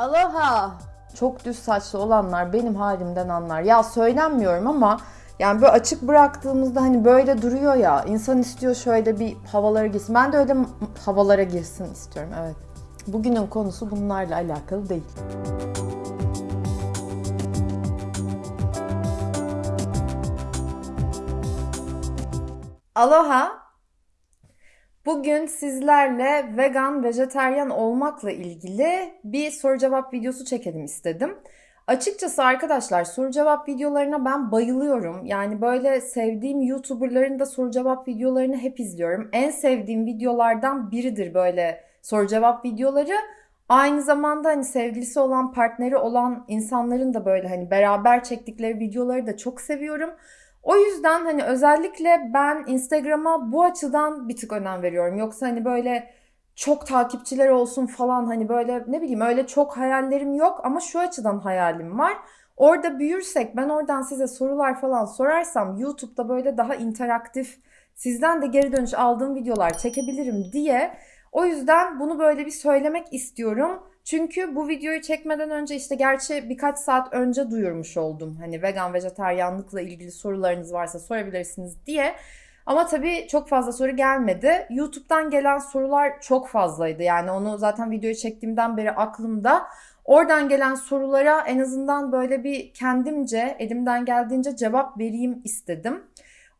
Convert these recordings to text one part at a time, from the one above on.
Aloha. Çok düz saçlı olanlar benim halimden anlar. Ya söylenmiyorum ama yani böyle açık bıraktığımızda hani böyle duruyor ya. insan istiyor şöyle bir havalara girsin. Ben de öyle havalara girsin istiyorum evet. Bugünün konusu bunlarla alakalı değil. Aloha. Bugün sizlerle vegan, vejeteryan olmakla ilgili bir soru cevap videosu çekelim istedim. Açıkçası arkadaşlar soru cevap videolarına ben bayılıyorum. Yani böyle sevdiğim YouTuber'ların da soru cevap videolarını hep izliyorum. En sevdiğim videolardan biridir böyle soru cevap videoları. Aynı zamanda hani sevgilisi olan, partneri olan insanların da böyle hani beraber çektikleri videoları da çok seviyorum. O yüzden hani özellikle ben Instagram'a bu açıdan bir tık önem veriyorum. Yoksa hani böyle çok takipçiler olsun falan hani böyle ne bileyim öyle çok hayallerim yok ama şu açıdan hayalim var. Orada büyürsek ben oradan size sorular falan sorarsam YouTube'da böyle daha interaktif sizden de geri dönüş aldığım videolar çekebilirim diye o yüzden bunu böyle bir söylemek istiyorum. Çünkü bu videoyu çekmeden önce işte gerçi birkaç saat önce duyurmuş oldum. Hani vegan vejetaryanlıkla ilgili sorularınız varsa sorabilirsiniz diye. Ama tabii çok fazla soru gelmedi. YouTube'dan gelen sorular çok fazlaydı. Yani onu zaten videoyu çektiğimden beri aklımda. Oradan gelen sorulara en azından böyle bir kendimce elimden geldiğince cevap vereyim istedim.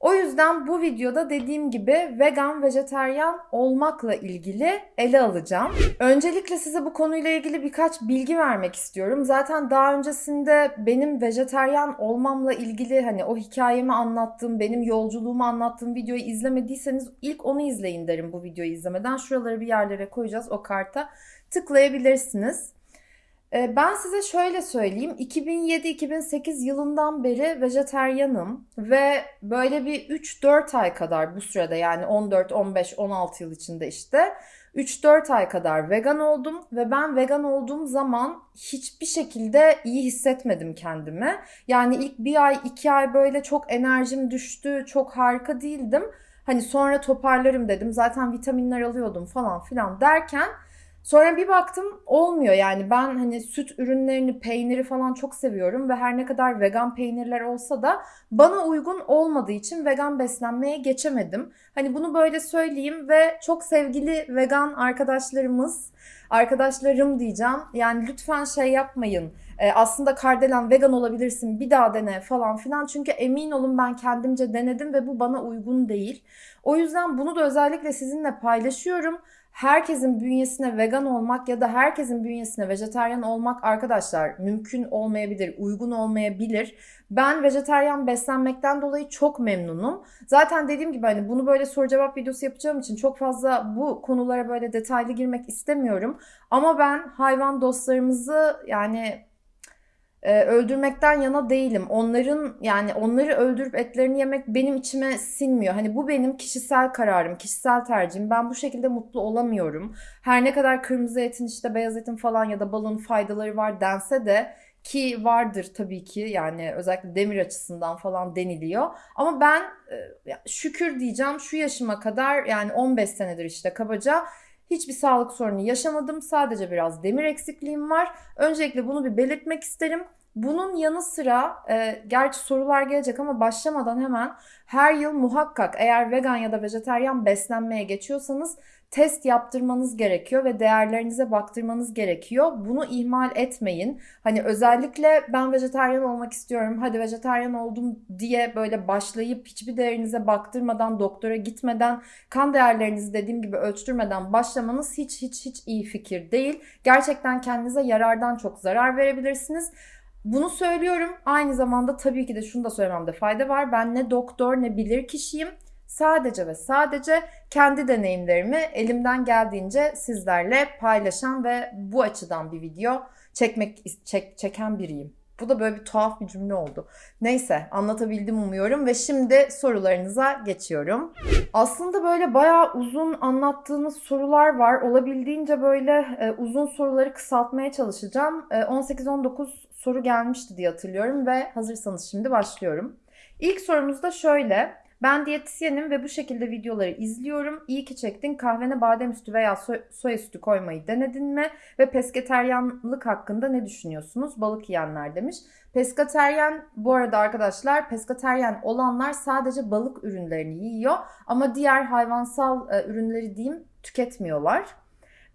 O yüzden bu videoda dediğim gibi vegan, vejeteryan olmakla ilgili ele alacağım. Öncelikle size bu konuyla ilgili birkaç bilgi vermek istiyorum. Zaten daha öncesinde benim vejeteryan olmamla ilgili hani o hikayemi anlattığım, benim yolculuğumu anlattığım videoyu izlemediyseniz ilk onu izleyin derim bu videoyu izlemeden. Şuraları bir yerlere koyacağız o karta tıklayabilirsiniz. Ee, Ben size şöyle söyleyeyim. 2007-2008 yılından beri vejeteryanım ve böyle bir 3-4 ay kadar bu sürede yani 14, 15, 16 yıl içinde işte 3-4 ay kadar vegan oldum ve ben vegan olduğum zaman hiçbir şekilde iyi hissetmedim kendimi. Yani ilk bir ay, iki ay böyle çok enerjim düştü, çok harika değildim. Hani sonra toparlarım dedim. Zaten vitaminler alıyordum falan filan derken Sonra bir baktım olmuyor yani ben hani süt ürünlerini, peyniri falan çok seviyorum ve her ne kadar vegan peynirler olsa da bana uygun olmadığı için vegan beslenmeye geçemedim. Hani bunu böyle söyleyeyim ve çok sevgili vegan arkadaşlarımız, arkadaşlarım diyeceğim. Yani lütfen şey yapmayın. Ee, aslında Kardelen vegan olabilirsin bir daha dene falan filan. Çünkü emin olun ben kendimce denedim ve bu bana uygun değil. O yüzden bunu da özellikle sizinle paylaşıyorum herkesin bünyesine vegan olmak ya da herkesin bünyesine vejetaryen olmak arkadaşlar mümkün olmayabilir, uygun olmayabilir. Ben vejetaryen beslenmekten dolayı çok memnunum. Zaten dediğim gibi hani bunu böyle soru cevap videosu yapacağım için çok fazla bu konulara böyle detaylı girmek istemiyorum. Ama ben hayvan dostlarımızı yani e, öldürmekten yana değilim. Onların yani onları öldürüp etlerini yemek benim içime sinmiyor. Hani bu benim kişisel kararım, kişisel tercihim. Ben bu şekilde mutlu olamıyorum. Her ne kadar kırmızı etin işte beyaz etin falan ya da balın faydaları var dense de ki vardır tabii ki yani özellikle demir açısından falan deniliyor. Ama ben e, şükür diyeceğim şu yaşıma kadar yani 15 senedir işte kabaca Hiçbir sağlık sorunu yaşamadım. Sadece biraz demir eksikliğim var. Öncelikle bunu bir belirtmek isterim. Bunun yanı sıra e, gerçi sorular gelecek ama başlamadan hemen her yıl muhakkak eğer vegan ya da vejeteryan beslenmeye geçiyorsanız test yaptırmanız gerekiyor ve değerlerinize baktırmanız gerekiyor. Bunu ihmal etmeyin. Hani özellikle ben vejeteryan olmak istiyorum, hadi vejeteryan oldum diye böyle başlayıp hiçbir değerinize baktırmadan, doktora gitmeden, kan değerlerinizi dediğim gibi ölçtürmeden başlamanız hiç hiç hiç iyi fikir değil. Gerçekten kendinize yarardan çok zarar verebilirsiniz. Bunu söylüyorum. Aynı zamanda tabii ki de şunu da söylememde fayda var. Ben ne doktor ne bilir kişiyim. Sadece ve sadece kendi deneyimlerimi elimden geldiğince sizlerle paylaşan ve bu açıdan bir video çekmek çek, çeken biriyim. Bu da böyle bir tuhaf bir cümle oldu. Neyse anlatabildim umuyorum ve şimdi sorularınıza geçiyorum. Aslında böyle bayağı uzun anlattığınız sorular var. Olabildiğince böyle e, uzun soruları kısaltmaya çalışacağım. E, 18-19 soru gelmişti diye hatırlıyorum ve hazırsanız şimdi başlıyorum. İlk sorumuz da şöyle. Ben diyetisyenim ve bu şekilde videoları izliyorum. İyi ki çektin. Kahvene badem sütü veya so- soya sütü koymayı denedin mi? Ve pesketeryanlık hakkında ne düşünüyorsunuz? Balık yiyenler demiş. Peskateryen bu arada arkadaşlar peskateryen olanlar sadece balık ürünlerini yiyor ama diğer hayvansal e, ürünleri diyeyim tüketmiyorlar.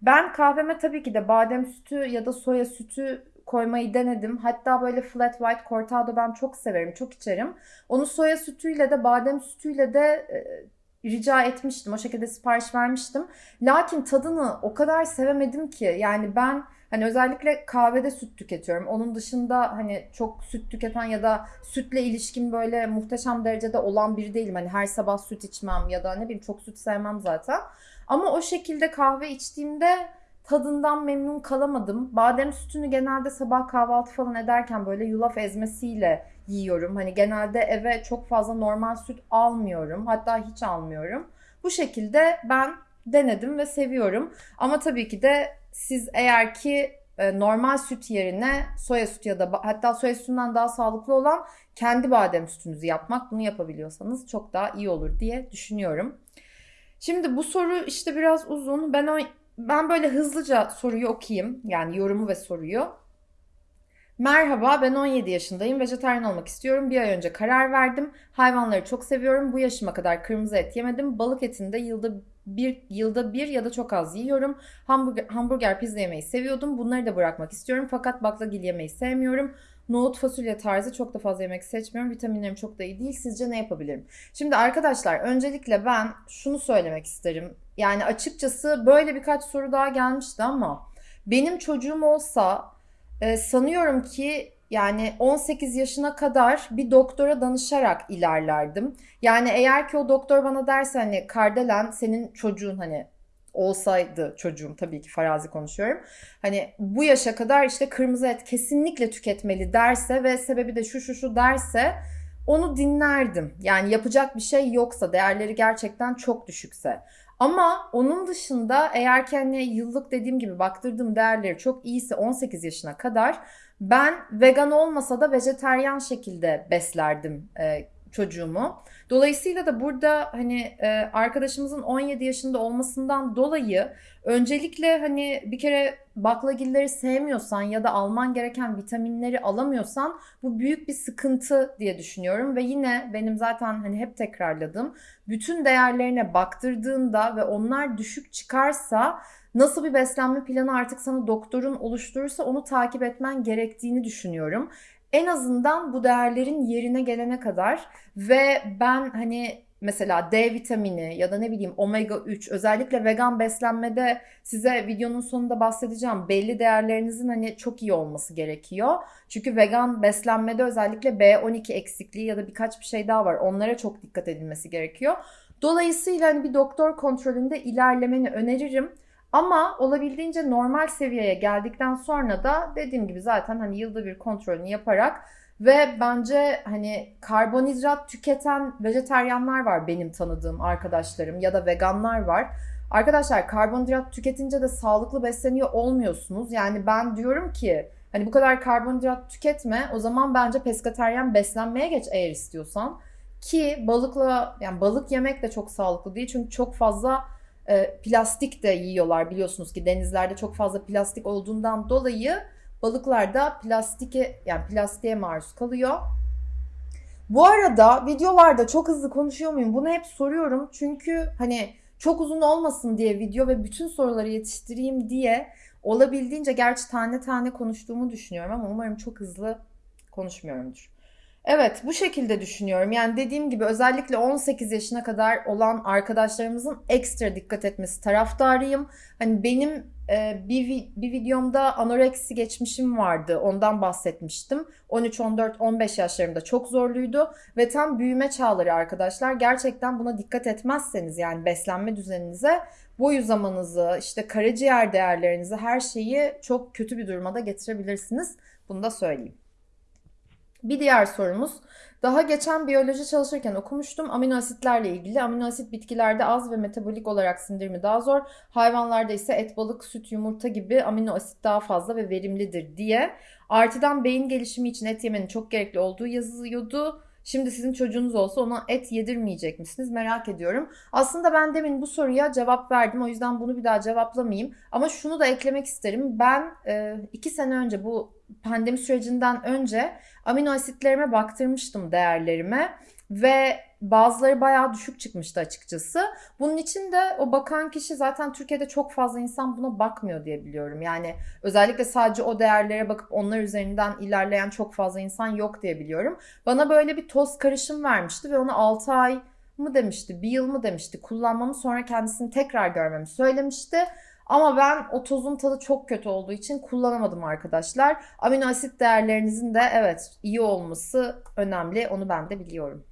Ben kahveme tabii ki de badem sütü ya da soya sütü koymayı denedim. Hatta böyle flat white cortado ben çok severim, çok içerim. Onu soya sütüyle de badem sütüyle de e, rica etmiştim. O şekilde sipariş vermiştim. Lakin tadını o kadar sevemedim ki. Yani ben hani özellikle kahvede süt tüketiyorum. Onun dışında hani çok süt tüketen ya da sütle ilişkin böyle muhteşem derecede olan biri değilim. Hani her sabah süt içmem ya da ne bileyim çok süt sevmem zaten. Ama o şekilde kahve içtiğimde tadından memnun kalamadım. Badem sütünü genelde sabah kahvaltı falan ederken böyle yulaf ezmesiyle yiyorum. Hani genelde eve çok fazla normal süt almıyorum. Hatta hiç almıyorum. Bu şekilde ben denedim ve seviyorum. Ama tabii ki de siz eğer ki e, normal süt yerine soya sütü ya da hatta soya sütünden daha sağlıklı olan kendi badem sütünüzü yapmak bunu yapabiliyorsanız çok daha iyi olur diye düşünüyorum. Şimdi bu soru işte biraz uzun. Ben o ben böyle hızlıca soruyu okuyayım. Yani yorumu ve soruyu. Merhaba, ben 17 yaşındayım. Vejetaryen olmak istiyorum. Bir ay önce karar verdim. Hayvanları çok seviyorum. Bu yaşıma kadar kırmızı et yemedim. Balık etini de yılda bir yılda bir ya da çok az yiyorum. Hamburger, hamburger pizza yemeyi seviyordum. Bunları da bırakmak istiyorum. Fakat baklagil yemeyi sevmiyorum. Nohut, fasulye tarzı çok da fazla yemek seçmiyorum. Vitaminlerim çok da iyi değil. Sizce ne yapabilirim? Şimdi arkadaşlar öncelikle ben şunu söylemek isterim. Yani açıkçası böyle birkaç soru daha gelmişti ama benim çocuğum olsa e, sanıyorum ki yani 18 yaşına kadar bir doktora danışarak ilerlerdim. Yani eğer ki o doktor bana derse hani Kardelen senin çocuğun hani olsaydı çocuğum tabii ki farazi konuşuyorum. Hani bu yaşa kadar işte kırmızı et kesinlikle tüketmeli derse ve sebebi de şu şu şu derse onu dinlerdim. Yani yapacak bir şey yoksa değerleri gerçekten çok düşükse. Ama onun dışında eğer ki hani yıllık dediğim gibi baktırdığım değerleri çok iyiyse 18 yaşına kadar ben vegan olmasa da vejeteryan şekilde beslerdim e, çocuğumu. Dolayısıyla da burada hani e, arkadaşımızın 17 yaşında olmasından dolayı öncelikle hani bir kere baklagilleri sevmiyorsan ya da alman gereken vitaminleri alamıyorsan bu büyük bir sıkıntı diye düşünüyorum ve yine benim zaten hani hep tekrarladığım bütün değerlerine baktırdığında ve onlar düşük çıkarsa nasıl bir beslenme planı artık sana doktorun oluşturursa onu takip etmen gerektiğini düşünüyorum en azından bu değerlerin yerine gelene kadar ve ben hani mesela D vitamini ya da ne bileyim omega 3 özellikle vegan beslenmede size videonun sonunda bahsedeceğim. Belli değerlerinizin hani çok iyi olması gerekiyor. Çünkü vegan beslenmede özellikle B12 eksikliği ya da birkaç bir şey daha var. Onlara çok dikkat edilmesi gerekiyor. Dolayısıyla hani bir doktor kontrolünde ilerlemeni öneririm. Ama olabildiğince normal seviyeye geldikten sonra da dediğim gibi zaten hani yılda bir kontrolünü yaparak ve bence hani karbonhidrat tüketen vejeteryanlar var benim tanıdığım arkadaşlarım ya da veganlar var. Arkadaşlar karbonhidrat tüketince de sağlıklı besleniyor olmuyorsunuz. Yani ben diyorum ki hani bu kadar karbonhidrat tüketme o zaman bence peskateryen beslenmeye geç eğer istiyorsan. Ki balıkla yani balık yemek de çok sağlıklı değil çünkü çok fazla e, plastik de yiyorlar biliyorsunuz ki denizlerde çok fazla plastik olduğundan dolayı balıklar da plastike yani plastiğe maruz kalıyor. Bu arada videolarda çok hızlı konuşuyor muyum? Bunu hep soruyorum. Çünkü hani çok uzun olmasın diye video ve bütün soruları yetiştireyim diye olabildiğince gerçi tane tane konuştuğumu düşünüyorum ama umarım çok hızlı konuşmuyorumdur. Evet bu şekilde düşünüyorum. Yani dediğim gibi özellikle 18 yaşına kadar olan arkadaşlarımızın ekstra dikkat etmesi taraftarıyım. Hani benim e, bir, bir videomda anoreksi geçmişim vardı. Ondan bahsetmiştim. 13, 14, 15 yaşlarımda çok zorluydu. Ve tam büyüme çağları arkadaşlar. Gerçekten buna dikkat etmezseniz yani beslenme düzeninize boy uzamanızı, işte karaciğer değerlerinizi her şeyi çok kötü bir duruma da getirebilirsiniz. Bunu da söyleyeyim. Bir diğer sorumuz. Daha geçen biyoloji çalışırken okumuştum. Amino asitlerle ilgili. Amino asit bitkilerde az ve metabolik olarak sindirimi daha zor. Hayvanlarda ise et, balık, süt, yumurta gibi amino asit daha fazla ve verimlidir diye. Artıdan beyin gelişimi için et yemenin çok gerekli olduğu yazılıyordu. Şimdi sizin çocuğunuz olsa ona et yedirmeyecek misiniz? Merak ediyorum. Aslında ben demin bu soruya cevap verdim. O yüzden bunu bir daha cevaplamayayım. Ama şunu da eklemek isterim. Ben e, iki sene önce bu pandemi sürecinden önce amino asitlerime baktırmıştım değerlerime ve bazıları bayağı düşük çıkmıştı açıkçası. Bunun için de o bakan kişi zaten Türkiye'de çok fazla insan buna bakmıyor diye biliyorum. Yani özellikle sadece o değerlere bakıp onlar üzerinden ilerleyen çok fazla insan yok diye biliyorum. Bana böyle bir toz karışım vermişti ve onu 6 ay mı demişti, bir yıl mı demişti kullanmamı sonra kendisini tekrar görmemi söylemişti. Ama ben o tozun tadı çok kötü olduğu için kullanamadım arkadaşlar. Amino asit değerlerinizin de evet iyi olması önemli. Onu ben de biliyorum.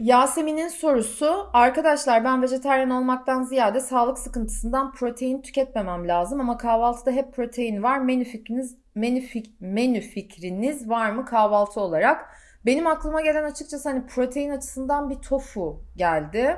Yasemin'in sorusu arkadaşlar ben vejetaryen olmaktan ziyade sağlık sıkıntısından protein tüketmemem lazım ama kahvaltıda hep protein var. Menü fikriniz menü, fik, menü fikriniz var mı kahvaltı olarak? Benim aklıma gelen açıkçası hani protein açısından bir tofu geldi.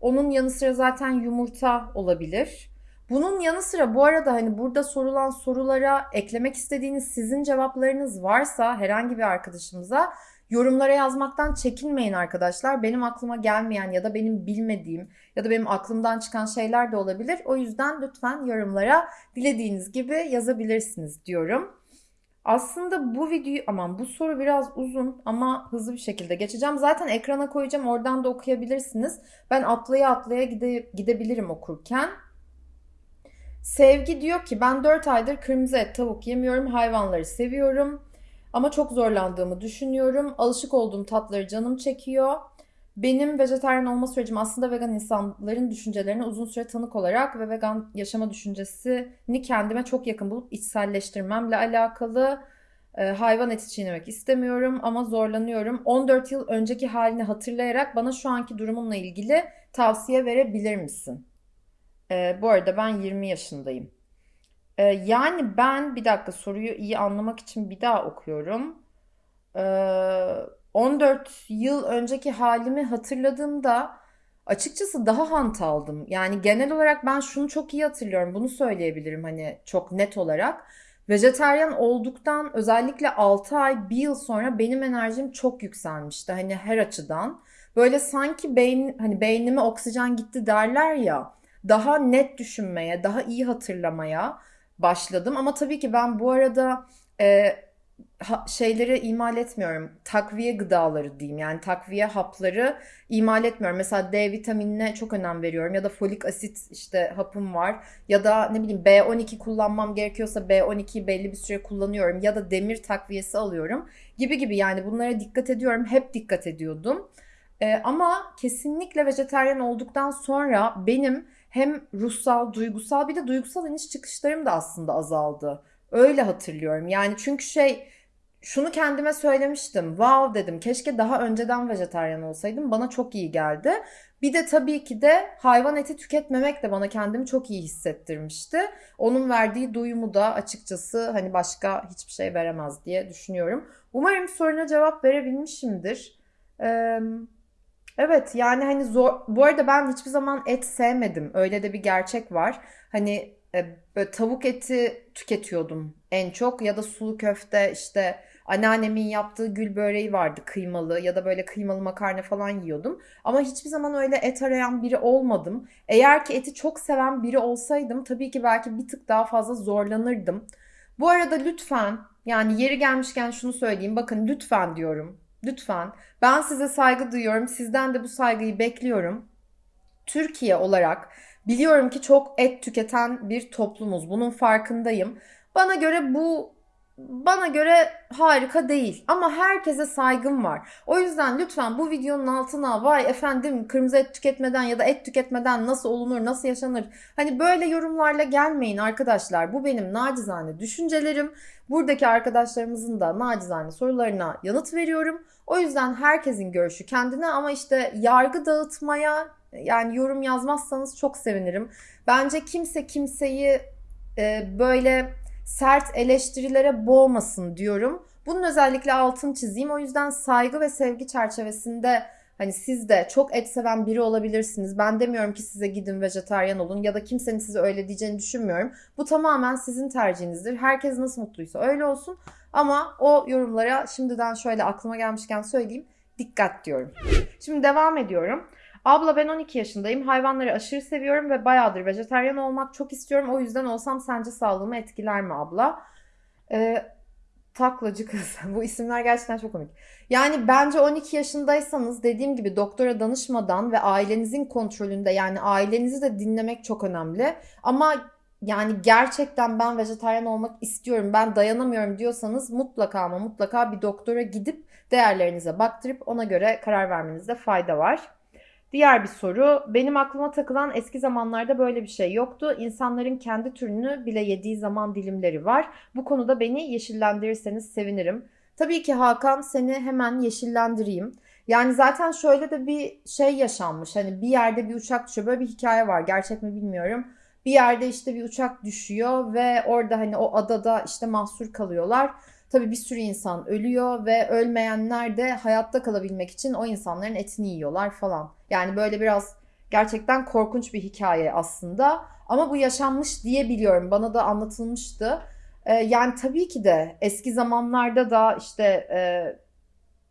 Onun yanı sıra zaten yumurta olabilir. Bunun yanı sıra bu arada hani burada sorulan sorulara eklemek istediğiniz sizin cevaplarınız varsa herhangi bir arkadaşımıza yorumlara yazmaktan çekinmeyin arkadaşlar. Benim aklıma gelmeyen ya da benim bilmediğim ya da benim aklımdan çıkan şeyler de olabilir. O yüzden lütfen yorumlara dilediğiniz gibi yazabilirsiniz diyorum. Aslında bu videoyu aman bu soru biraz uzun ama hızlı bir şekilde geçeceğim. Zaten ekrana koyacağım oradan da okuyabilirsiniz. Ben atlaya atlaya gide, gidebilirim okurken. Sevgi diyor ki ben 4 aydır kırmızı et tavuk yemiyorum hayvanları seviyorum. Ama çok zorlandığımı düşünüyorum. Alışık olduğum tatları canım çekiyor. Benim vejetaryen olma sürecim aslında vegan insanların düşüncelerine uzun süre tanık olarak ve vegan yaşama düşüncesini kendime çok yakın bulup içselleştirmemle alakalı. E, hayvan eti çiğnemek istemiyorum ama zorlanıyorum. 14 yıl önceki halini hatırlayarak bana şu anki durumumla ilgili tavsiye verebilir misin? E, bu arada ben 20 yaşındayım. Ee, yani ben bir dakika soruyu iyi anlamak için bir daha okuyorum. Ee, 14 yıl önceki halimi hatırladığımda açıkçası daha hantaldım. Yani genel olarak ben şunu çok iyi hatırlıyorum. Bunu söyleyebilirim hani çok net olarak. Vejeteryan olduktan özellikle 6 ay 1 yıl sonra benim enerjim çok yükselmişti. Hani her açıdan. Böyle sanki beyin hani beynime oksijen gitti derler ya. Daha net düşünmeye, daha iyi hatırlamaya başladım. Ama tabii ki ben bu arada e, ha, şeyleri imal etmiyorum. Takviye gıdaları diyeyim. Yani takviye hapları imal etmiyorum. Mesela D vitaminine çok önem veriyorum. Ya da folik asit işte hapım var. Ya da ne bileyim B12 kullanmam gerekiyorsa B12'yi belli bir süre kullanıyorum. Ya da demir takviyesi alıyorum. Gibi gibi yani bunlara dikkat ediyorum. Hep dikkat ediyordum. Ee, ama kesinlikle vejeteryan olduktan sonra benim hem ruhsal, duygusal bir de duygusal iniş çıkışlarım da aslında azaldı. Öyle hatırlıyorum. Yani çünkü şey şunu kendime söylemiştim. Wow dedim. Keşke daha önceden vejetaryen olsaydım. Bana çok iyi geldi. Bir de tabii ki de hayvan eti tüketmemek de bana kendimi çok iyi hissettirmişti. Onun verdiği duyumu da açıkçası hani başka hiçbir şey veremez diye düşünüyorum. Umarım soruna cevap verebilmişimdir. Ee, Evet yani hani zor bu arada ben hiçbir zaman et sevmedim. Öyle de bir gerçek var. Hani e, böyle tavuk eti tüketiyordum en çok ya da sulu köfte işte anneannemin yaptığı gül böreği vardı kıymalı ya da böyle kıymalı makarna falan yiyordum. Ama hiçbir zaman öyle et arayan biri olmadım. Eğer ki eti çok seven biri olsaydım tabii ki belki bir tık daha fazla zorlanırdım. Bu arada lütfen yani yeri gelmişken şunu söyleyeyim. Bakın lütfen diyorum. Lütfen. Ben size saygı duyuyorum. Sizden de bu saygıyı bekliyorum. Türkiye olarak biliyorum ki çok et tüketen bir toplumuz. Bunun farkındayım. Bana göre bu bana göre harika değil ama herkese saygım var. O yüzden lütfen bu videonun altına vay efendim kırmızı et tüketmeden ya da et tüketmeden nasıl olunur, nasıl yaşanır? Hani böyle yorumlarla gelmeyin arkadaşlar. Bu benim nacizane düşüncelerim. Buradaki arkadaşlarımızın da nacizane sorularına yanıt veriyorum. O yüzden herkesin görüşü kendine ama işte yargı dağıtmaya yani yorum yazmazsanız çok sevinirim. Bence kimse kimseyi e, böyle sert eleştirilere boğmasın diyorum. Bunun özellikle altını çizeyim. O yüzden saygı ve sevgi çerçevesinde hani siz de çok et seven biri olabilirsiniz. Ben demiyorum ki size gidin vejetaryen olun ya da kimsenin size öyle diyeceğini düşünmüyorum. Bu tamamen sizin tercihinizdir. Herkes nasıl mutluysa öyle olsun. Ama o yorumlara şimdiden şöyle aklıma gelmişken söyleyeyim. dikkat diyorum. Şimdi devam ediyorum. Abla ben 12 yaşındayım. Hayvanları aşırı seviyorum ve bayağıdır vejetaryen olmak çok istiyorum. O yüzden olsam sence sağlığımı etkiler mi abla? Ee, taklacı kız. Bu isimler gerçekten çok komik. Yani bence 12 yaşındaysanız dediğim gibi doktora danışmadan ve ailenizin kontrolünde yani ailenizi de dinlemek çok önemli. Ama yani gerçekten ben vejetaryen olmak istiyorum, ben dayanamıyorum diyorsanız mutlaka ama mutlaka bir doktora gidip değerlerinize baktırıp ona göre karar vermenizde fayda var. Diğer bir soru. Benim aklıma takılan eski zamanlarda böyle bir şey yoktu. İnsanların kendi türünü bile yediği zaman dilimleri var. Bu konuda beni yeşillendirirseniz sevinirim. Tabii ki Hakan seni hemen yeşillendireyim. Yani zaten şöyle de bir şey yaşanmış. Hani bir yerde bir uçak düşüyor. Böyle bir hikaye var. Gerçek mi bilmiyorum. Bir yerde işte bir uçak düşüyor ve orada hani o adada işte mahsur kalıyorlar. Tabii bir sürü insan ölüyor ve ölmeyenler de hayatta kalabilmek için o insanların etini yiyorlar falan. Yani böyle biraz gerçekten korkunç bir hikaye aslında. Ama bu yaşanmış diye biliyorum. Bana da anlatılmıştı. Ee, yani tabii ki de eski zamanlarda da işte e,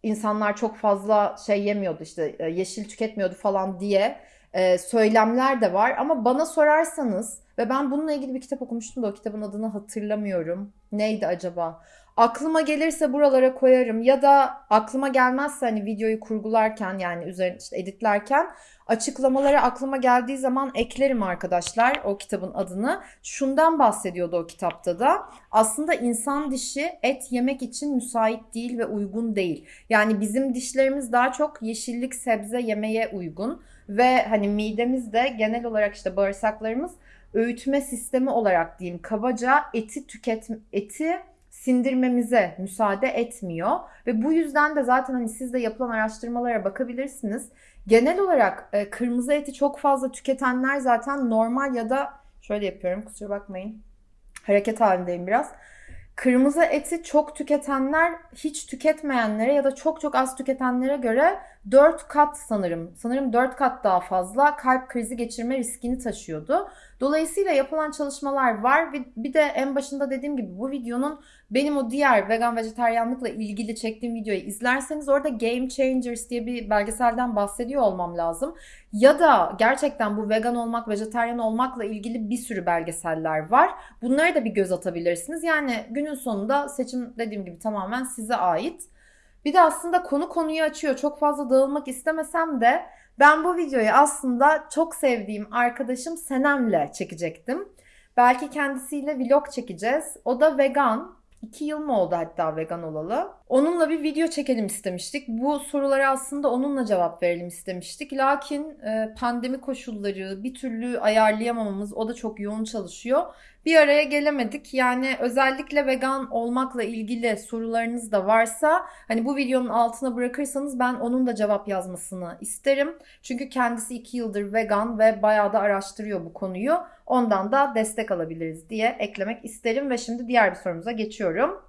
insanlar çok fazla şey yemiyordu işte e, yeşil tüketmiyordu falan diye e, söylemler de var. Ama bana sorarsanız ve ben bununla ilgili bir kitap okumuştum da o kitabın adını hatırlamıyorum. Neydi acaba? Aklıma gelirse buralara koyarım ya da aklıma gelmezse hani videoyu kurgularken yani üzerine işte editlerken açıklamaları aklıma geldiği zaman eklerim arkadaşlar o kitabın adını. Şundan bahsediyordu o kitapta da. Aslında insan dişi et yemek için müsait değil ve uygun değil. Yani bizim dişlerimiz daha çok yeşillik sebze yemeye uygun ve hani midemiz de genel olarak işte bağırsaklarımız öğütme sistemi olarak diyeyim kabaca eti tüket eti sindirmemize müsaade etmiyor ve bu yüzden de zaten hani siz de yapılan araştırmalara bakabilirsiniz. Genel olarak e, kırmızı eti çok fazla tüketenler zaten normal ya da şöyle yapıyorum kusura bakmayın. Hareket halindeyim biraz. Kırmızı eti çok tüketenler hiç tüketmeyenlere ya da çok çok az tüketenlere göre 4 kat sanırım, sanırım 4 kat daha fazla kalp krizi geçirme riskini taşıyordu. Dolayısıyla yapılan çalışmalar var ve bir de en başında dediğim gibi bu videonun benim o diğer vegan vejeteryanlıkla ilgili çektiğim videoyu izlerseniz orada Game Changers diye bir belgeselden bahsediyor olmam lazım. Ya da gerçekten bu vegan olmak, vejeteryan olmakla ilgili bir sürü belgeseller var. Bunlara da bir göz atabilirsiniz. Yani günün sonunda seçim dediğim gibi tamamen size ait. Bir de aslında konu konuyu açıyor. Çok fazla dağılmak istemesem de ben bu videoyu aslında çok sevdiğim arkadaşım Senem'le çekecektim. Belki kendisiyle vlog çekeceğiz. O da vegan. 2 yıl mı oldu hatta vegan olalı? Onunla bir video çekelim istemiştik. Bu sorulara aslında onunla cevap verelim istemiştik. Lakin e, pandemi koşulları bir türlü ayarlayamamamız o da çok yoğun çalışıyor. Bir araya gelemedik. Yani özellikle vegan olmakla ilgili sorularınız da varsa hani bu videonun altına bırakırsanız ben onun da cevap yazmasını isterim. Çünkü kendisi 2 yıldır vegan ve bayağı da araştırıyor bu konuyu. Ondan da destek alabiliriz diye eklemek isterim ve şimdi diğer bir sorumuza geçiyorum.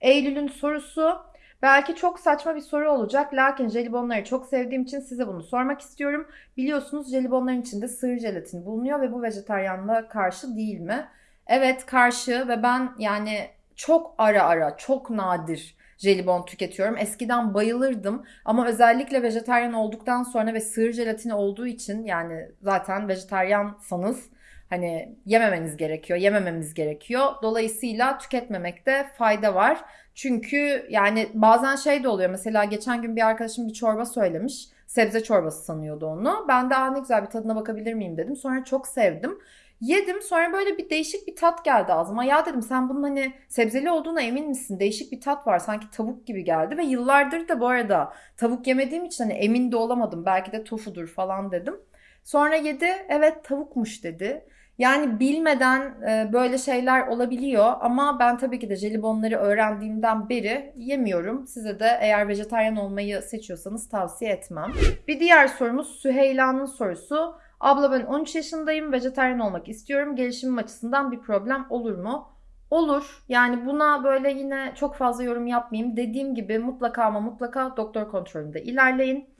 Eylül'ün sorusu Belki çok saçma bir soru olacak lakin jelibonları çok sevdiğim için size bunu sormak istiyorum. Biliyorsunuz jelibonların içinde sığır jelatin bulunuyor ve bu vejetaryanlığa karşı değil mi? Evet karşı ve ben yani çok ara ara, çok nadir jelibon tüketiyorum. Eskiden bayılırdım ama özellikle vejetaryen olduktan sonra ve sığır jelatini olduğu için yani zaten vejetaryansanız hani yememeniz gerekiyor, yemememiz gerekiyor. Dolayısıyla tüketmemekte fayda var. Çünkü yani bazen şey de oluyor. Mesela geçen gün bir arkadaşım bir çorba söylemiş. Sebze çorbası sanıyordu onu. Ben de ne güzel bir tadına bakabilir miyim dedim. Sonra çok sevdim. Yedim sonra böyle bir değişik bir tat geldi ağzıma. Ya dedim sen bunun hani sebzeli olduğuna emin misin? Değişik bir tat var sanki tavuk gibi geldi. Ve yıllardır da bu arada tavuk yemediğim için hani emin de olamadım. Belki de tofudur falan dedim. Sonra yedi evet tavukmuş dedi. Yani bilmeden e, böyle şeyler olabiliyor ama ben tabii ki de jelibonları öğrendiğimden beri yemiyorum. Size de eğer vejetaryen olmayı seçiyorsanız tavsiye etmem. Bir diğer sorumuz Süheyla'nın sorusu. Abla ben 13 yaşındayım, vejetaryen olmak istiyorum. Gelişimim açısından bir problem olur mu? Olur. Yani buna böyle yine çok fazla yorum yapmayayım. Dediğim gibi mutlaka ama mutlaka doktor kontrolünde ilerleyin.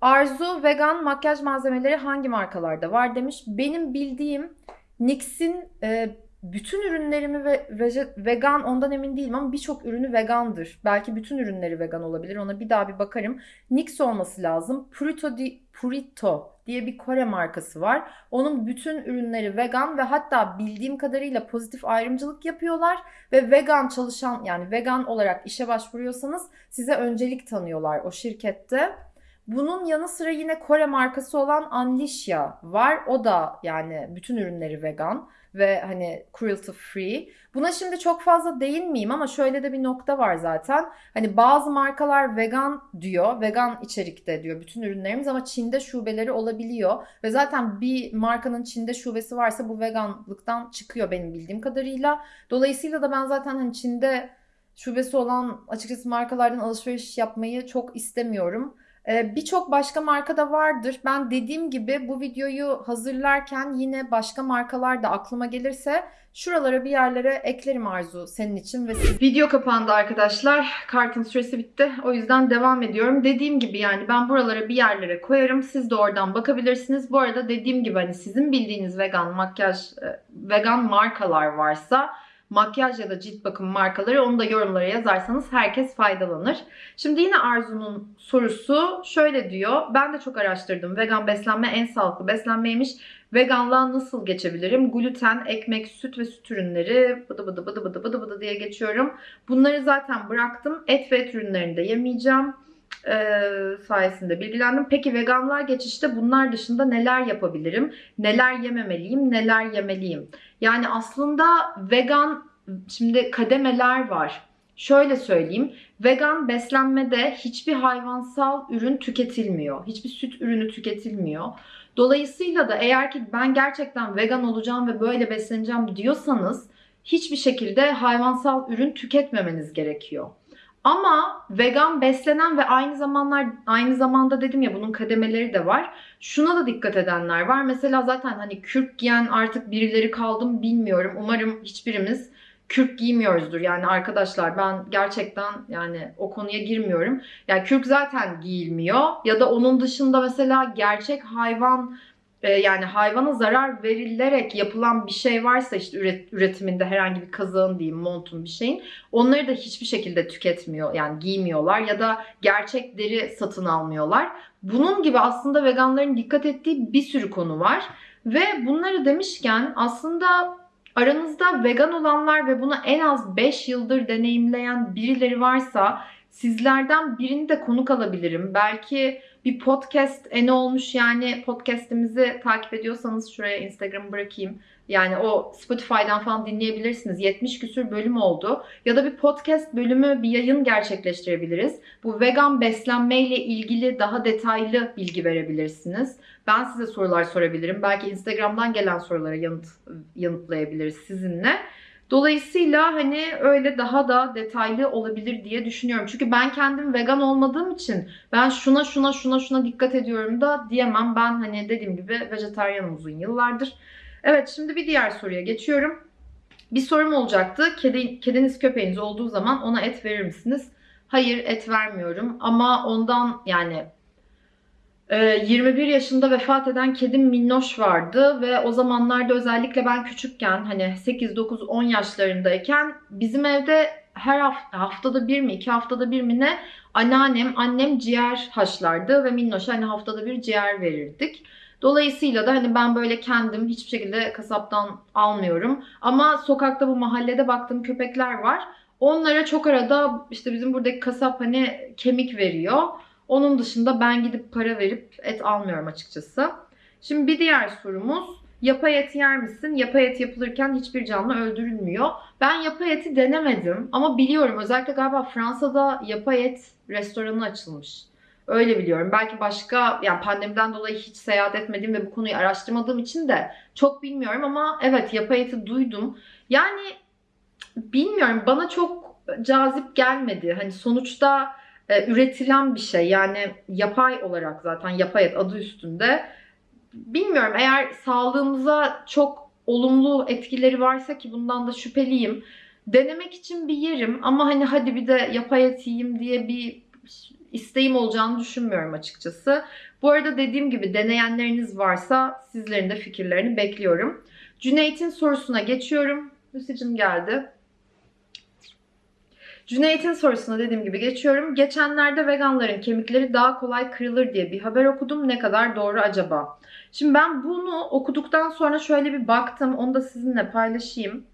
Arzu vegan makyaj malzemeleri hangi markalarda var demiş. Benim bildiğim NYX'in e, bütün ürünlerimi ve vegan ondan emin değilim ama birçok ürünü vegandır. Belki bütün ürünleri vegan olabilir. Ona bir daha bir bakarım. Nix olması lazım. Purito di, Purito diye bir Kore markası var. Onun bütün ürünleri vegan ve hatta bildiğim kadarıyla pozitif ayrımcılık yapıyorlar ve vegan çalışan yani vegan olarak işe başvuruyorsanız size öncelik tanıyorlar o şirkette. Bunun yanı sıra yine Kore markası olan Anlisha var. O da yani bütün ürünleri vegan ve hani cruelty free. Buna şimdi çok fazla değinmeyeyim ama şöyle de bir nokta var zaten. Hani bazı markalar vegan diyor, vegan içerikte diyor bütün ürünlerimiz ama Çin'de şubeleri olabiliyor. Ve zaten bir markanın Çin'de şubesi varsa bu veganlıktan çıkıyor benim bildiğim kadarıyla. Dolayısıyla da ben zaten hani Çin'de şubesi olan açıkçası markalardan alışveriş yapmayı çok istemiyorum. Ee, birçok başka marka da vardır. Ben dediğim gibi bu videoyu hazırlarken yine başka markalar da aklıma gelirse şuralara bir yerlere eklerim Arzu senin için ve siz... Video kapandı arkadaşlar. Kartın süresi bitti. O yüzden devam ediyorum. Dediğim gibi yani ben buralara bir yerlere koyarım. Siz de oradan bakabilirsiniz. Bu arada dediğim gibi hani sizin bildiğiniz vegan makyaj, e, vegan markalar varsa makyaj ya da cilt bakım markaları onu da yorumlara yazarsanız herkes faydalanır. Şimdi yine Arzu'nun sorusu şöyle diyor. Ben de çok araştırdım. Vegan beslenme en sağlıklı beslenmeymiş. Veganlığa nasıl geçebilirim? Gluten, ekmek, süt ve süt ürünleri bıdı bıdı bıdı bıdı bıdı bıdı diye geçiyorum. Bunları zaten bıraktım. Et ve et ürünlerini de yemeyeceğim e, sayesinde bilgilendim. Peki veganlığa geçişte bunlar dışında neler yapabilirim? Neler yememeliyim? Neler yemeliyim? Yani aslında vegan şimdi kademeler var. Şöyle söyleyeyim. Vegan beslenmede hiçbir hayvansal ürün tüketilmiyor. Hiçbir süt ürünü tüketilmiyor. Dolayısıyla da eğer ki ben gerçekten vegan olacağım ve böyle besleneceğim diyorsanız hiçbir şekilde hayvansal ürün tüketmemeniz gerekiyor. Ama vegan beslenen ve aynı zamanlar aynı zamanda dedim ya bunun kademeleri de var. Şuna da dikkat edenler var. Mesela zaten hani kürk giyen artık birileri kaldım bilmiyorum. Umarım hiçbirimiz kürk giymiyoruzdur. Yani arkadaşlar ben gerçekten yani o konuya girmiyorum. Yani kürk zaten giyilmiyor ya da onun dışında mesela gerçek hayvan yani hayvana zarar verilerek yapılan bir şey varsa işte üret, üretiminde herhangi bir kazağın diyeyim montun bir şeyin onları da hiçbir şekilde tüketmiyor yani giymiyorlar ya da gerçek deri satın almıyorlar. Bunun gibi aslında veganların dikkat ettiği bir sürü konu var ve bunları demişken aslında aranızda vegan olanlar ve bunu en az 5 yıldır deneyimleyen birileri varsa sizlerden birini de konuk alabilirim. Belki bir podcast eni olmuş yani podcast'imizi takip ediyorsanız şuraya Instagram bırakayım. Yani o Spotify'dan falan dinleyebilirsiniz. 70 küsür bölüm oldu. Ya da bir podcast bölümü, bir yayın gerçekleştirebiliriz. Bu vegan beslenme ile ilgili daha detaylı bilgi verebilirsiniz. Ben size sorular sorabilirim. Belki Instagram'dan gelen sorulara yanıt yanıtlayabiliriz sizinle. Dolayısıyla hani öyle daha da detaylı olabilir diye düşünüyorum. Çünkü ben kendim vegan olmadığım için ben şuna şuna şuna şuna dikkat ediyorum da diyemem. Ben hani dediğim gibi vejetaryenim uzun yıllardır. Evet şimdi bir diğer soruya geçiyorum. Bir sorum olacaktı. Kedi, kediniz köpeğiniz olduğu zaman ona et verir misiniz? Hayır et vermiyorum ama ondan yani 21 ee, yaşında vefat eden kedim Minnoş vardı ve o zamanlarda özellikle ben küçükken hani 8, 9, 10 yaşlarındayken bizim evde her hafta, haftada bir mi iki haftada bir mi ne anneannem annem ciğer haşlardı ve Minnoş'a hani haftada bir ciğer verirdik. Dolayısıyla da hani ben böyle kendim hiçbir şekilde kasaptan almıyorum. Ama sokakta bu mahallede baktığım köpekler var. Onlara çok arada işte bizim buradaki kasap hani kemik veriyor. Onun dışında ben gidip para verip et almıyorum açıkçası. Şimdi bir diğer sorumuz. Yapay et yer misin? Yapay et yapılırken hiçbir canlı öldürülmüyor. Ben yapay eti denemedim ama biliyorum özellikle galiba Fransa'da yapay et restoranı açılmış. Öyle biliyorum. Belki başka yani pandemiden dolayı hiç seyahat etmediğim ve bu konuyu araştırmadığım için de çok bilmiyorum ama evet yapay eti duydum. Yani bilmiyorum bana çok cazip gelmedi. Hani sonuçta e, üretilen bir şey. Yani yapay olarak zaten yapay et adı üstünde. Bilmiyorum eğer sağlığımıza çok olumlu etkileri varsa ki bundan da şüpheliyim. Denemek için bir yerim ama hani hadi bir de yapay et yiyeyim diye bir isteğim olacağını düşünmüyorum açıkçası. Bu arada dediğim gibi deneyenleriniz varsa sizlerin de fikirlerini bekliyorum. Cüneyt'in sorusuna geçiyorum. Hüsicim geldi. Cüneyt'in sorusuna dediğim gibi geçiyorum. Geçenlerde veganların kemikleri daha kolay kırılır diye bir haber okudum. Ne kadar doğru acaba? Şimdi ben bunu okuduktan sonra şöyle bir baktım. Onu da sizinle paylaşayım.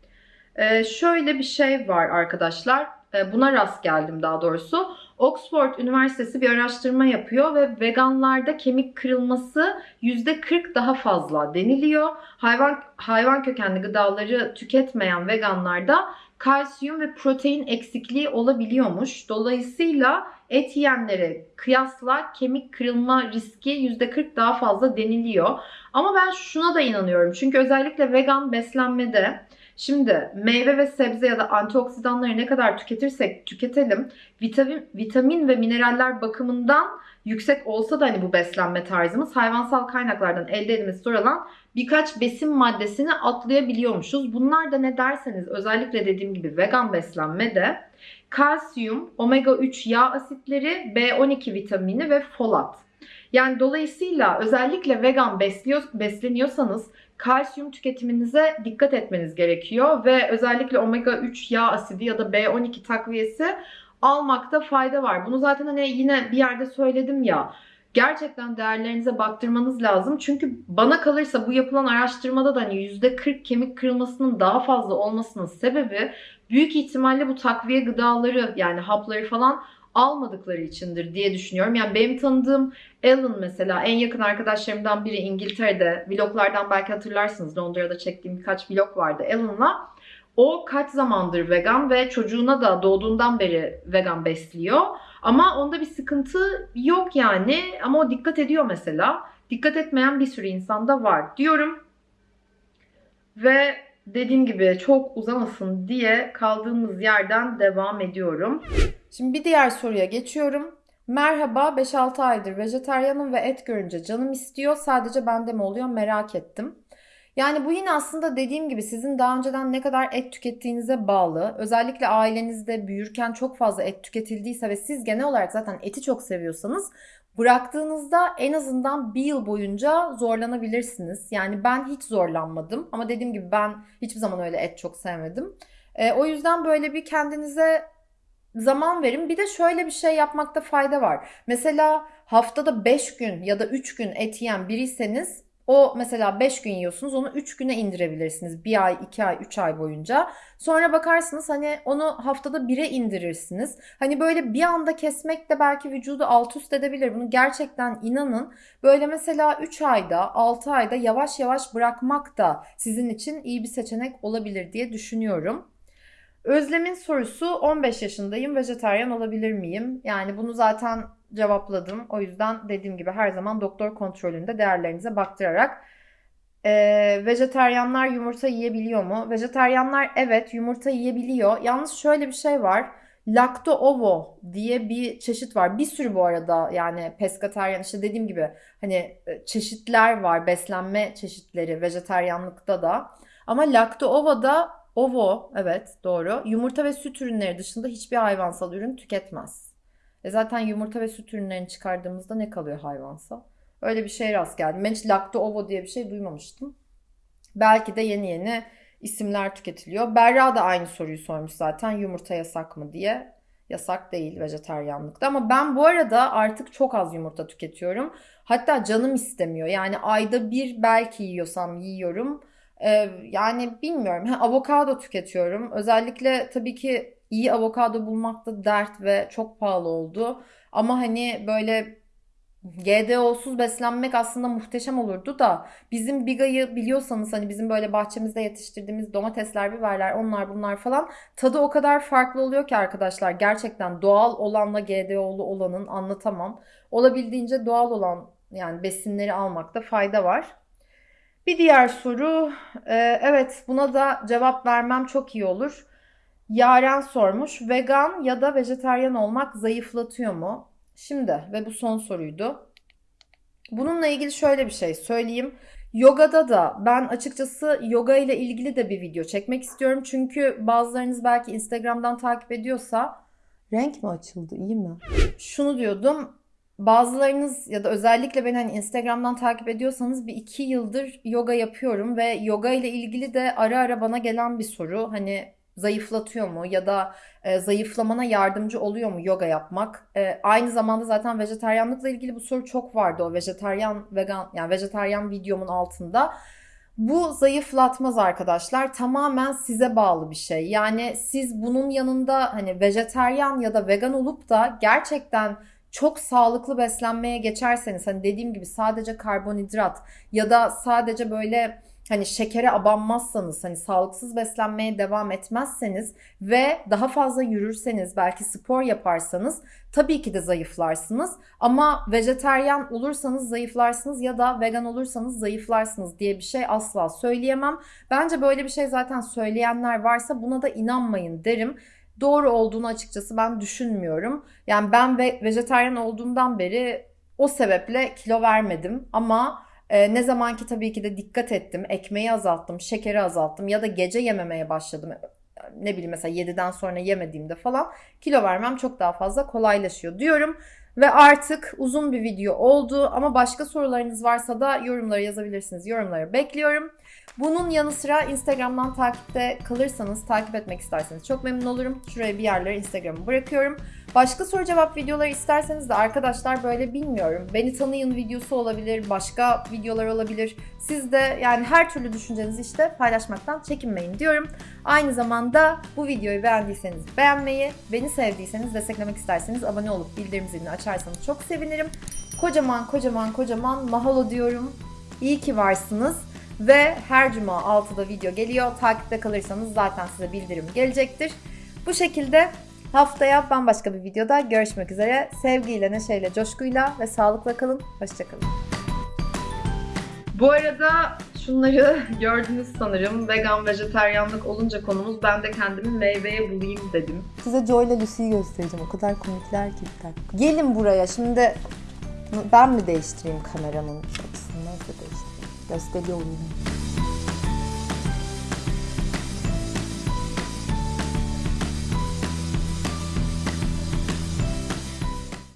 Ee, şöyle bir şey var arkadaşlar. Ee, buna rast geldim daha doğrusu. Oxford Üniversitesi bir araştırma yapıyor ve veganlarda kemik kırılması %40 daha fazla deniliyor. Hayvan hayvan kökenli gıdaları tüketmeyen veganlarda kalsiyum ve protein eksikliği olabiliyormuş. Dolayısıyla et yiyenlere kıyasla kemik kırılma riski %40 daha fazla deniliyor. Ama ben şuna da inanıyorum. Çünkü özellikle vegan beslenmede Şimdi meyve ve sebze ya da antioksidanları ne kadar tüketirsek tüketelim vitamin, vitamin ve mineraller bakımından yüksek olsa da hani bu beslenme tarzımız hayvansal kaynaklardan elde edilmesi zor olan birkaç besin maddesini atlayabiliyormuşuz. Bunlar da ne derseniz özellikle dediğim gibi vegan beslenmede kalsiyum, omega 3 yağ asitleri, B12 vitamini ve folat. Yani dolayısıyla özellikle vegan besliyor, besleniyorsanız kalsiyum tüketiminize dikkat etmeniz gerekiyor ve özellikle omega 3 yağ asidi ya da B12 takviyesi almakta fayda var. Bunu zaten hani yine bir yerde söyledim ya. Gerçekten değerlerinize baktırmanız lazım. Çünkü bana kalırsa bu yapılan araştırmada da hani %40 kemik kırılmasının daha fazla olmasının sebebi büyük ihtimalle bu takviye gıdaları yani hapları falan almadıkları içindir diye düşünüyorum. Yani benim tanıdığım Alan mesela en yakın arkadaşlarımdan biri İngiltere'de vloglardan belki hatırlarsınız Londra'da çektiğim birkaç vlog vardı Alan'la. O kaç zamandır vegan ve çocuğuna da doğduğundan beri vegan besliyor. Ama onda bir sıkıntı yok yani. Ama o dikkat ediyor mesela. Dikkat etmeyen bir sürü insan da var diyorum. Ve dediğim gibi çok uzamasın diye kaldığımız yerden devam ediyorum. Şimdi bir diğer soruya geçiyorum. Merhaba 5-6 aydır vejetaryenim ve et görünce canım istiyor. Sadece bende mi oluyor merak ettim. Yani bu yine aslında dediğim gibi sizin daha önceden ne kadar et tükettiğinize bağlı. Özellikle ailenizde büyürken çok fazla et tüketildiyse ve siz genel olarak zaten eti çok seviyorsanız bıraktığınızda en azından bir yıl boyunca zorlanabilirsiniz. Yani ben hiç zorlanmadım ama dediğim gibi ben hiçbir zaman öyle et çok sevmedim. E, o yüzden böyle bir kendinize zaman verin. Bir de şöyle bir şey yapmakta fayda var. Mesela haftada 5 gün ya da 3 gün et yiyen biriyseniz o mesela 5 gün yiyorsunuz onu 3 güne indirebilirsiniz. 1 ay, 2 ay, 3 ay boyunca. Sonra bakarsınız hani onu haftada 1'e indirirsiniz. Hani böyle bir anda kesmek de belki vücudu alt üst edebilir. Bunu gerçekten inanın. Böyle mesela 3 ayda, 6 ayda yavaş yavaş bırakmak da sizin için iyi bir seçenek olabilir diye düşünüyorum. Özlem'in sorusu 15 yaşındayım vejetaryen olabilir miyim? Yani bunu zaten cevapladım. O yüzden dediğim gibi her zaman doktor kontrolünde değerlerinize baktırarak ee, vejeteryanlar yumurta yiyebiliyor mu? Vejeteryanlar evet yumurta yiyebiliyor. Yalnız şöyle bir şey var. Lacto ovo diye bir çeşit var. Bir sürü bu arada yani peskateryan işte dediğim gibi hani e, çeşitler var. Beslenme çeşitleri vejeteryanlıkta da. Ama lacto ovo da Ovo, evet doğru. Yumurta ve süt ürünleri dışında hiçbir hayvansal ürün tüketmez. E zaten yumurta ve süt ürünlerini çıkardığımızda ne kalıyor hayvansal? Öyle bir şey rast geldim. Ben hiç lakto ovo diye bir şey duymamıştım. Belki de yeni yeni isimler tüketiliyor. Berra da aynı soruyu sormuş zaten. Yumurta yasak mı diye. Yasak değil vejeteryanlıkta. Ama ben bu arada artık çok az yumurta tüketiyorum. Hatta canım istemiyor. Yani ayda bir belki yiyorsam yiyorum. Ee, yani bilmiyorum. Ha, avokado tüketiyorum. Özellikle tabii ki iyi avokado bulmak da dert ve çok pahalı oldu. Ama hani böyle GDO'suz beslenmek aslında muhteşem olurdu da bizim Biga'yı biliyorsanız hani bizim böyle bahçemizde yetiştirdiğimiz domatesler, biberler, onlar bunlar falan tadı o kadar farklı oluyor ki arkadaşlar. Gerçekten doğal olanla GDO'lu olanın anlatamam. Olabildiğince doğal olan yani besinleri almakta fayda var. Bir diğer soru, evet buna da cevap vermem çok iyi olur. Yaren sormuş, vegan ya da vejetaryen olmak zayıflatıyor mu? Şimdi ve bu son soruydu. Bununla ilgili şöyle bir şey söyleyeyim. Yogada da ben açıkçası yoga ile ilgili de bir video çekmek istiyorum. Çünkü bazılarınız belki Instagram'dan takip ediyorsa renk mi açıldı iyi mi? Şunu diyordum bazılarınız ya da özellikle beni hani Instagram'dan takip ediyorsanız bir iki yıldır yoga yapıyorum ve yoga ile ilgili de ara ara bana gelen bir soru. Hani zayıflatıyor mu ya da e, zayıflamana yardımcı oluyor mu yoga yapmak? E, aynı zamanda zaten vejetaryenlikle ilgili bu soru çok vardı o vejetaryen vegan yani vejetaryen videomun altında. Bu zayıflatmaz arkadaşlar. Tamamen size bağlı bir şey. Yani siz bunun yanında hani vejeteryan ya da vegan olup da gerçekten çok sağlıklı beslenmeye geçerseniz hani dediğim gibi sadece karbonhidrat ya da sadece böyle hani şekere abanmazsanız hani sağlıksız beslenmeye devam etmezseniz ve daha fazla yürürseniz belki spor yaparsanız tabii ki de zayıflarsınız ama vejeteryan olursanız zayıflarsınız ya da vegan olursanız zayıflarsınız diye bir şey asla söyleyemem. Bence böyle bir şey zaten söyleyenler varsa buna da inanmayın derim doğru olduğunu açıkçası ben düşünmüyorum. Yani ben ve vejetaryen olduğumdan beri o sebeple kilo vermedim ama e, ne zaman ki tabii ki de dikkat ettim, ekmeği azalttım, şekeri azalttım ya da gece yememeye başladım. Ne bileyim mesela 7'den sonra yemediğimde falan kilo vermem çok daha fazla kolaylaşıyor diyorum. Ve artık uzun bir video oldu ama başka sorularınız varsa da yorumlara yazabilirsiniz. Yorumları bekliyorum. Bunun yanı sıra Instagram'dan takipte kalırsanız, takip etmek isterseniz çok memnun olurum. Şuraya bir yerlere Instagram'ı bırakıyorum. Başka soru cevap videoları isterseniz de arkadaşlar böyle bilmiyorum. Beni tanıyın videosu olabilir, başka videolar olabilir. Siz de yani her türlü düşüncenizi işte paylaşmaktan çekinmeyin diyorum. Aynı zamanda bu videoyu beğendiyseniz beğenmeyi, beni sevdiyseniz desteklemek isterseniz abone olup bildirim zilini açarsanız çok sevinirim. Kocaman kocaman kocaman mahalo diyorum. İyi ki varsınız. Ve her cuma 6'da video geliyor. Takipte kalırsanız zaten size bildirim gelecektir. Bu şekilde haftaya bambaşka bir videoda görüşmek üzere. Sevgiyle, neşeyle, coşkuyla ve sağlıkla kalın. Hoşçakalın. Bu arada şunları gördünüz sanırım. Vegan, vejeteryanlık olunca konumuz ben de kendimi meyveye bulayım dedim. Size Joy ile Lucy'yi göstereceğim. O kadar komikler ki. bir dakika. Gelin buraya şimdi Ben mi değiştireyim kameranın açısını? Nasıl değiştireyim? Castelhano.